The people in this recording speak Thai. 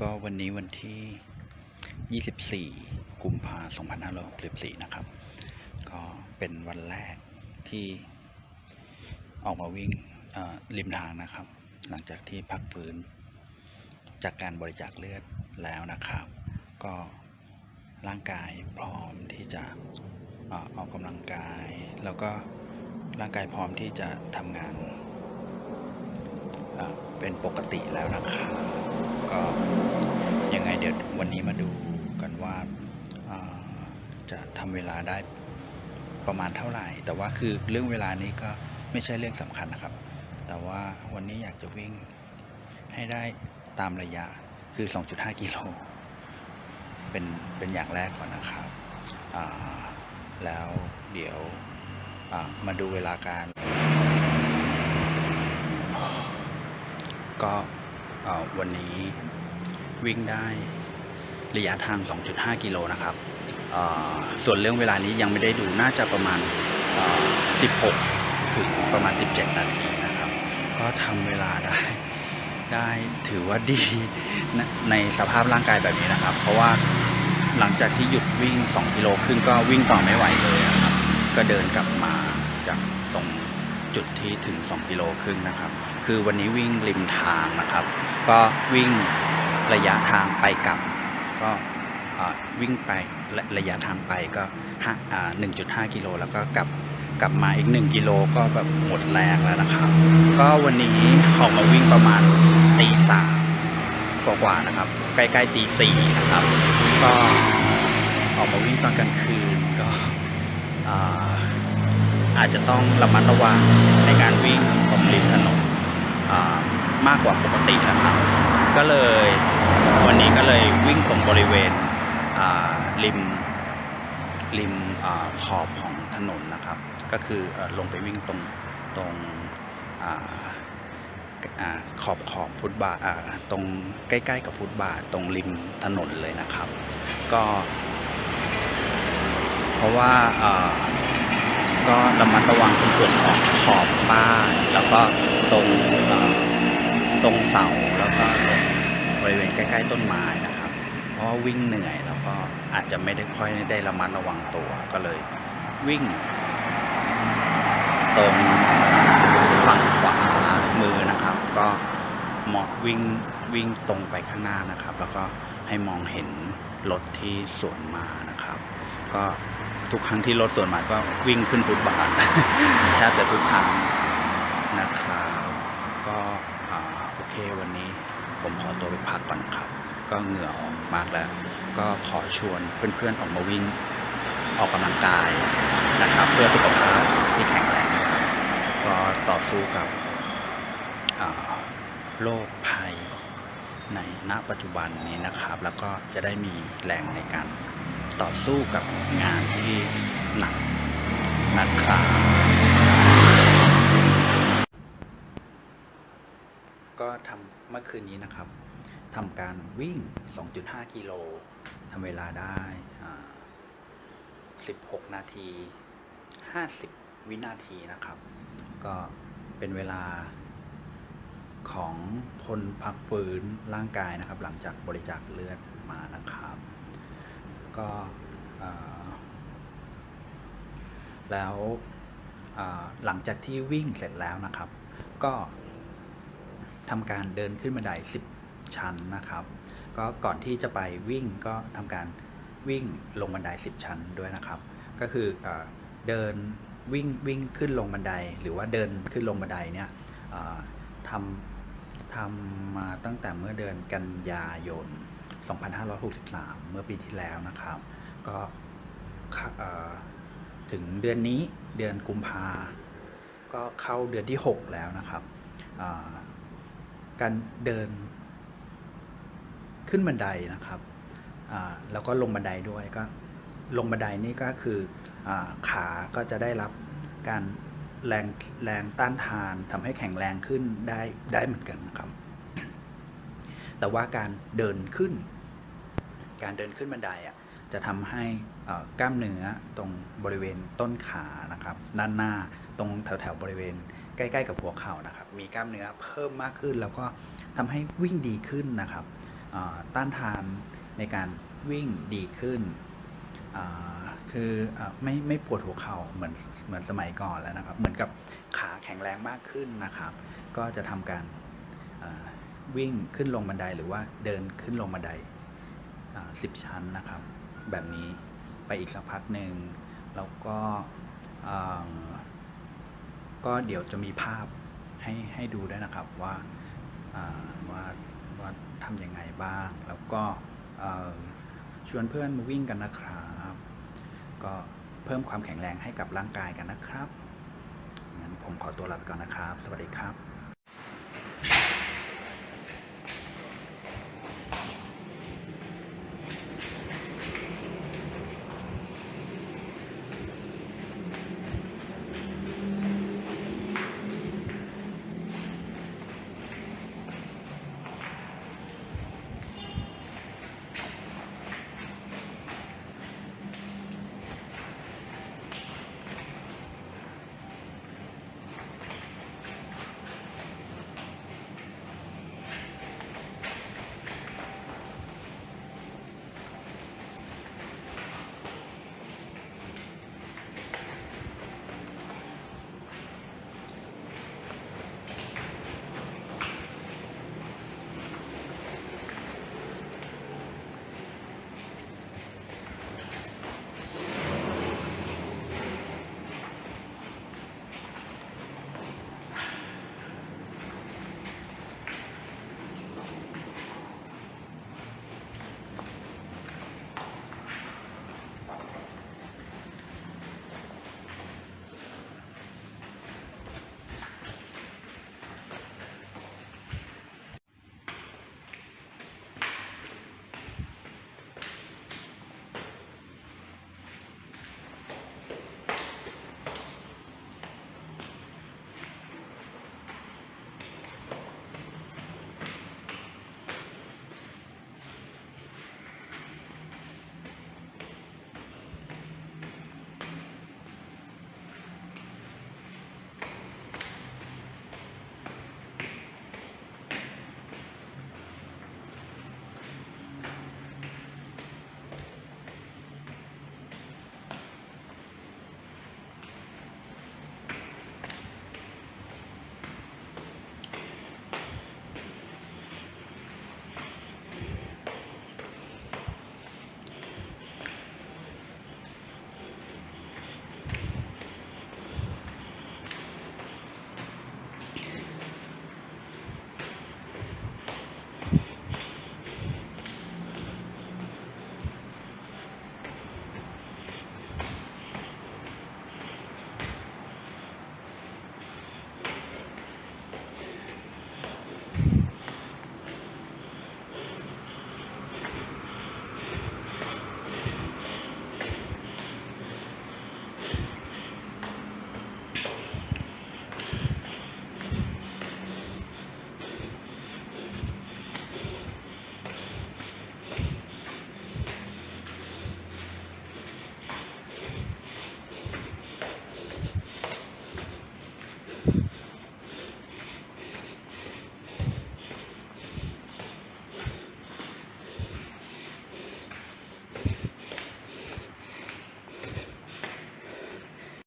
ก็วันนี้วันที่ 24 กุมภาพันธ์2564 นะครับ ก็เป็นวันแรกที่ออกมาวิ่งริมทางนะครับ หลังจากที่พักฟื้น จากการบริจาคเลือดแล้วนะครับ ก็ร่างกายพร้อมที่จะออกกำลังกาย แล้วก็ร่างกายพร้อมที่จะทำงาน เป็นปกติแล้วนะครับก็ยังไงเดี๋ยววันนี้มาดูกันว่าจะทำเวลาได้ประมาณเท่าไหร่ แต่ว่าคือเรื่องเวลานี้ก็ไม่ใช่เรื่องสำคัญนะครับ แต่ว่าวันนี้อยากจะวิ่งให้ได้ตามระยะคือ 2.5 กิโล เป็น เป็นอย่างแรกก่อนนะครับแล้วเดี๋ยวมาดูเวลาการ ก็วันนี้วิ่งได้ระยะทาง 2.5 กิโลนะครับส่วนเรื่องเวลานี้ยังไม่ได้ดูน่าจะประมาณ 16 ถึงประมาณ 17 นาทีนะครับ ก็ทำเวลาได้ได้ถือว่าดีในสภาพร่างกายแบบนี้นะครับ เพราะว่าหลังจากที่หยุดวิ่ง 2 กิโลครึ่งก็วิ่งต่อไม่ไหวเลยนะครับ ก็เดินกลับมาจากตรงจุดที่ถึง 2 กิโลครึ่งนะครับ คือวันนี้วิ่งริมทางนะครับ ก็วิ่งระยะทางไปกลับ ก็วิ่งไประระยะทางไปก็ห้าอ่า1.5กิโลแล้วก็กลับกลับมาอีก 1 กิโลก็แบบหมดแรงแล้วนะครับ ก็วันนี้ออกมาวิ่งประมาณตีสามกว่าๆนะครับ ใกล้ๆตีสี่นะครับ ก็ออกมาวิ่งตอนกลางคืนก็อาจจะต้องระมัดระวังในการวิ่งตรงริมอ่ามากกว่าปกตินะครับ ก็เลยวันนี้ก็เลยวิ่งตรง บริเวณริมริมอขอบของถนนนะครับ ก็คืออลงไปวิ่งตรงตรงออขอบขอบฟุตบาทอ่าตรงใกล้ๆกับฟุตบาทตรงริมถนนเลยนะครับ ก็ เพราะว่าก็ระมัดระวังตรงส่วนของขอบบ้านแล้วก็ตรงตรงเสาแล้วก็ตรงบริเวณใกล้ ๆ ต้นไม้นะ ราะว่าวิ่งเหนื่อยแล้วก็อาจจะไม่ได้ค่อยได้ระมัดระวังตัวก็เลยวิ่ง ตรงฝั่งขวามือนะครับ ก็เหมองวิ่งวิ่งตรงไปข้างหน้านะครับ แล้วก็ให้มองเห็นรถที่สวนมานะครับ ก็ทุกครั้งที่รถสวนมาก็วิ่งขึ้นฟุตบาทแทบจะทุกครั้งนะครับก็อโอเควันนี้ผมขอตัวไปพักก่อนครับ ก็เหงื่อออกมากแล้ว ก็ขอชวนเพื่อนๆออกมาวิ่งออกกำลังกายนะครับ เพื่อสุขภาพที่แข็งแรงรับก็ต่อสู้กับโรคภัยในณปัจจุบันนี้นะครับ แล้วก็จะได้มีแรงในการต่อสู้กับงานที่หนักนะครับ ก็ทำเมื่อคืนนี้นะครับ ทำการวิ่ง 2.5 กิโลทำเวลาได้ 16 นาที 50 วินาทีนะครับ ก็เป็นเวลาของคนพักฟื้นร่างกายนะครับ หลังจากบริจาคเลือดมานะครับ ก็แล้วหลังจากที่วิ่งเสร็จแล้วนะครับ ก็ทำการเดินขึ้นบันได10 ชั้นนะครับ ก็ก่อนที่จะไปวิ่งก็ทำการวิ่งลงบันได 10 ชั้นด้วยนะครับ ก็คืออเดินวิ่งวิ่งขึ้นลงบันได หรือว่าเดินขึ้นลงบันไดเนี่ยทำทำมาตั้งแต่เมื่อเดือนกันยายน 2563 เมื่อปีที่แล้วนะครับ ก็ถึงเดือนนี้เดือนกุมภาก็เข้าเดือนที่ 6 แล้วนะครับการเดิน ขึ้นบันไดนะครับแล้วก็ลงบันไดด้วยก็ลงบันไดนี่ก็คืออขาก็จะได้รับการแรงแรงต้านทานทำให้แข็งแรงขึ้นได้ได้เหมือนกันนะครับ แต่ว่าการเดินขึ้น การเดินขึ้นบันไดอะจะทำให้กล้ามเนื้อตรงบริเวณต้นขานะครับ ด้านหน้าตรงแถวๆบริเวณใกล้ ๆ กับหัวเข่านะครับ มีกล้ามเนื้อเพิ่มมากขึ้นแล้วก็ทำให้วิ่งดีขึ้นนะครับ ต้านทานในการวิ่งดีขึ้น คืออไม่ไม่ปวดหัวเข่าเหมือนเหมือนสมัยก่อนแล้วนะครับ เหมือนกับขาแข็งแรงมากขึ้นนะครับ ก็จะทำการวิ่งขึ้นลงบันไดหรือว่าเดินขึ้นลงบันไดสิบชั้นนะครับ แบบนี้ไปอีกสักพักหนึ่งแล้วก็ก็เดี๋ยวจะมีภาพให้ให้ดูด้วยนะครับว่าว่า ว่าทำยังไงบ้าง แล้วก็ชวนเพื่อนมาวิ่งกันนะครับ ก็เพิ่มความแข็งแรงให้กับร่างกายกันนะครับงั้นผมขอตัวลาไปก่อนนะครับ สวัสดีครับ